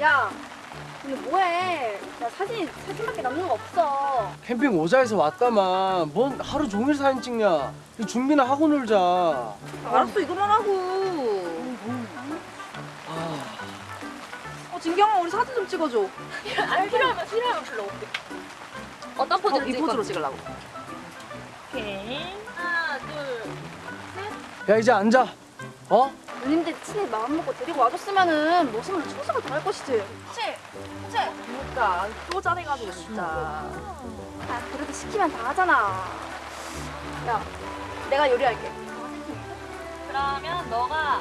야, 근데 뭐해? 야 사진 사진밖에 남는 거 없어. 캠핑 오자에서 왔다만 뭔 하루 종일 사진 찍냐 이 준비나 하고 놀자 아, 알았어 이거만 하고. 어 진경아 우리 사진 좀 찍어줘. 아 필요하면 필요하면 불러올게. 어떤 포즈로 이 포즈로 찍으려고. 오케이. 하나, 둘. 야 이제 앉아 어? 누님들 친히 마음 먹고 데리고 와줬으면은 모습은 충성을 다할 것이지. 그치? 그치? 그러니까 또 짜내가지고 진짜. 아 그래도 시키면 다 하잖아. 야, 내가 요리할게. 그러면 너가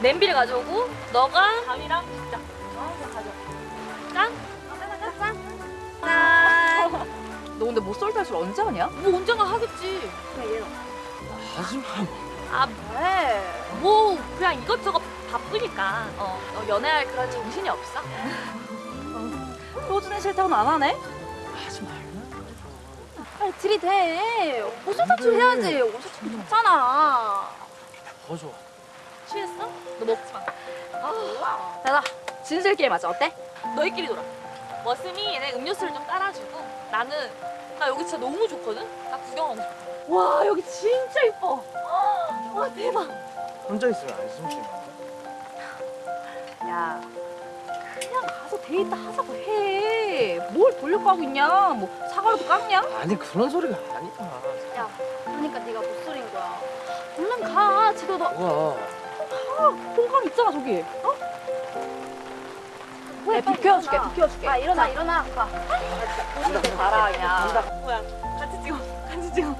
냄비를 가져오고 너가 밥이랑 국자 어? 그거 가져 짠? 너 근데 못쏠 탈술 언제 하냐? 뭐 언젠가 하겠지 그냥 얘는 하지마 왜? 뭐 그냥 이것저것 바쁘니까 어, 너 연애할 그런 정신이 없어 소준이 싫다고는 안 하네? 하지 말라 빨리 들이대. 탈출 해야지. 참 좋잖아. 더 좋아 취했어? 너 먹지 마 아, 자자 진실 게임 하자 어때? 너희끼리 놀아 머슴이 얘네 음료수를 좀 따라주고 나는 나 여기 진짜 너무 좋거든? 나 구경하고 싶어 와 여기 진짜 이뻐 와 대박 혼자 있으면 안심 쉬야 그냥 가서 데이트 하자고 해. 뭘 돌려고 하고 있냐? 뭐 사과라도 깎냐? 아니 그런 소리가 아니야 야, 그러니까 네가 못소린 거야. 얼른 가. 지도 너. 뭐야 공감 있잖아 저기. 어? 내 비켜줄게 비켜줄게. 아 일어나 일어나. 가. 가라 그냥. 뭐야 같이 찍어 같이 찍어